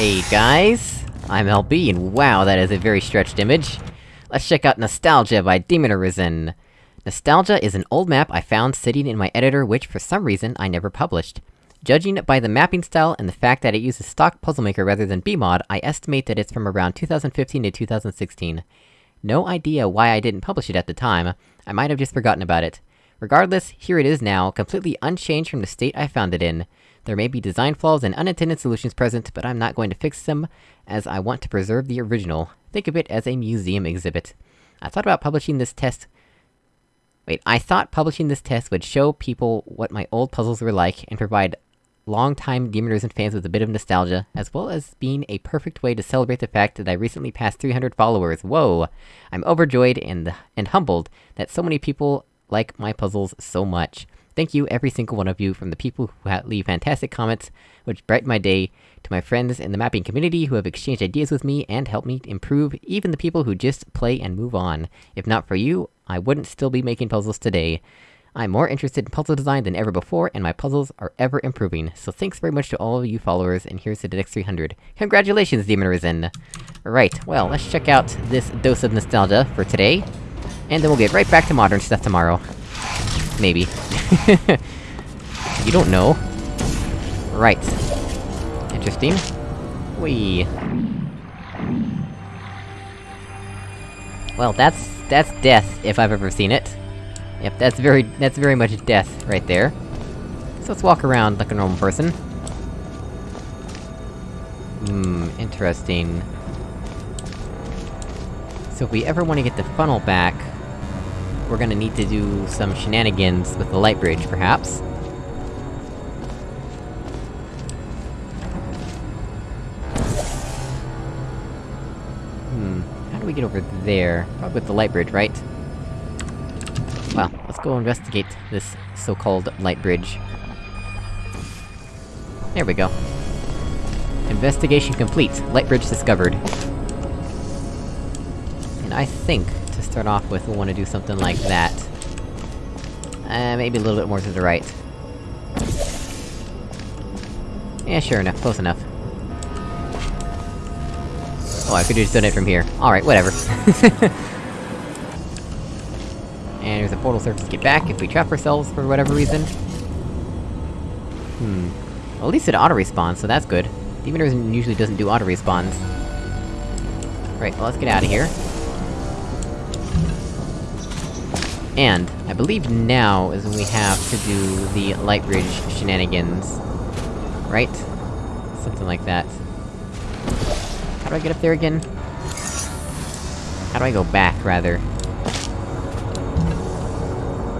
Hey guys, I'm LB, and wow, that is a very stretched image. Let's check out Nostalgia by Demon Arisen. Nostalgia is an old map I found sitting in my editor which, for some reason, I never published. Judging by the mapping style and the fact that it uses stock Puzzlemaker rather than BEEmod, I estimate that it's from around 2015 to 2016. No idea why I didn't publish it at the time, I might have just forgotten about it. Regardless, here it is now, completely unchanged from the state I found it in. There may be design flaws and unintended solutions present, but I'm not going to fix them, as I want to preserve the original. Think of it as a museum exhibit. I thought about publishing this test... Wait, I thought publishing this test would show people what my old puzzles were like, and provide long-time Demon Arisen fans with a bit of nostalgia, as well as being a perfect way to celebrate the fact that I recently passed 300 followers. Whoa! I'm overjoyed and- and humbled that so many people like my puzzles so much. Thank you, every single one of you, from the people who leave fantastic comments, which brighten my day, to my friends in the mapping community who have exchanged ideas with me and helped me improve, even the people who just play and move on. If not for you, I wouldn't still be making puzzles today. I'm more interested in puzzle design than ever before, and my puzzles are ever improving, so thanks very much to all of you followers, and here's to the next 300. Congratulations, Demon Arisen! Right, well, let's check out this dose of nostalgia for today, and then we'll get right back to modern stuff tomorrow. Maybe. you don't know. Right. Interesting. Whee. Well, that's- that's death, if I've ever seen it. Yep, that's very- that's very much death, right there. So let's walk around like a normal person. Hmm, interesting. So if we ever want to get the funnel back, we're gonna need to do some shenanigans with the light bridge, perhaps. Hmm, how do we get over there? Probably with the light bridge, right? Well, let's go investigate this so-called light bridge. There we go. Investigation complete. Light bridge discovered. And I think, to start off with, we'll want to do something like that. Uh, maybe a little bit more to the right. Yeah, sure enough, close enough. Oh, I could've just done it from here. Alright, whatever. and there's a portal surface to get back if we trap ourselves for whatever reason. Hmm. Well, at least it auto-respawns, so that's good. Demon Arisen usually doesn't do auto-respawns. Right, well let's get out of here. And, I believe now is when we have to do the light bridge shenanigans. Right? Something like that. How do I get up there again? How do I go back, rather?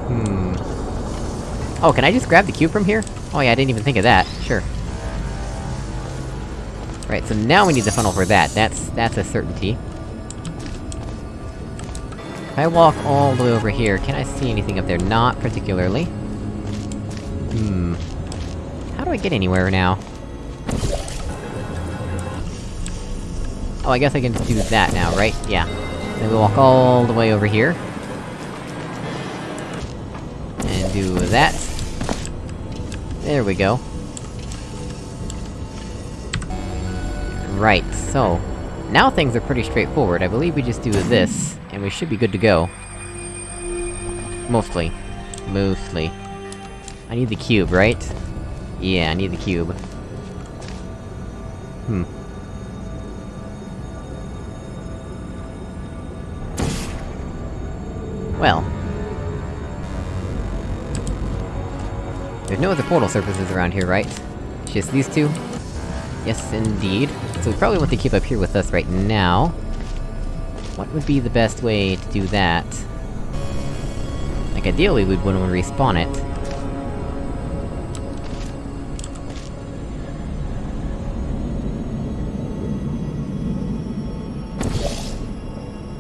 Hmm... Oh, can I just grab the cube from here? Oh yeah, I didn't even think of that. Sure. Right, so now we need the funnel for that. That's- that's a certainty. I walk all the way over here, can I see anything up there? Not particularly. Hmm... How do I get anywhere now? Oh, I guess I can do that now, right? Yeah. Then we walk all the way over here. And do that. There we go. Right, so... Now things are pretty straightforward, I believe we just do this, and we should be good to go. Mostly. Mostly. I need the cube, right? Yeah, I need the cube. Hmm. Well. There's no other portal surfaces around here, right? It's just these two? Yes, indeed. So we probably want to keep up here with us right now. What would be the best way to do that? Like, ideally, we'd want to respawn it.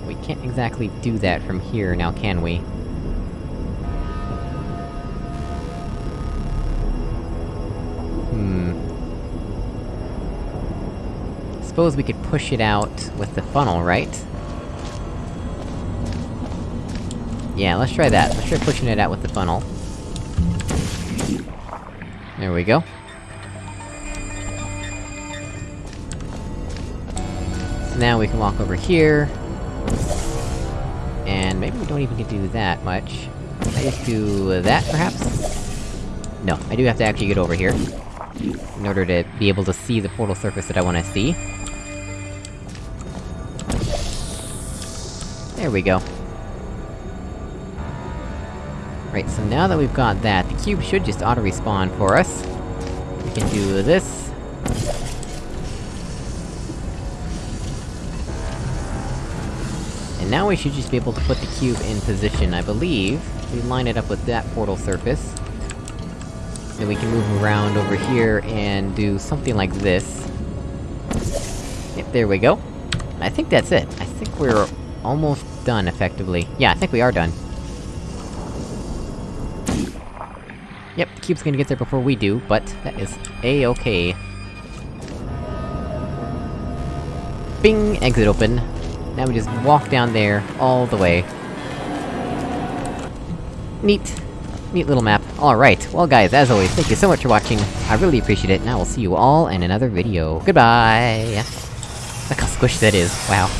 We can't exactly do that from here, now can we? Suppose we could push it out with the funnel, right? Yeah, let's try that. Let's try pushing it out with the funnel. There we go. So now we can walk over here. And maybe we don't even get to do that much. Can I just do that, perhaps? No, I do have to actually get over here. In order to be able to see the portal surface that I wanna see. There we go. Right, so now that we've got that, the cube should just auto-respawn for us. We can do this. And now we should just be able to put the cube in position, I believe. We line it up with that portal surface. Then we can move around over here and do something like this. Yep, there we go. I think that's it. I think we're almost done, effectively. Yeah, I think we are done. Yep, the cube's gonna get there before we do, but that is a-okay. Bing! Exit open. Now we just walk down there, all the way. Neat. Neat little map. Alright, well guys, as always, thank you so much for watching, I really appreciate it, and I will see you all in another video. Goodbye! Look how squishy that is, wow.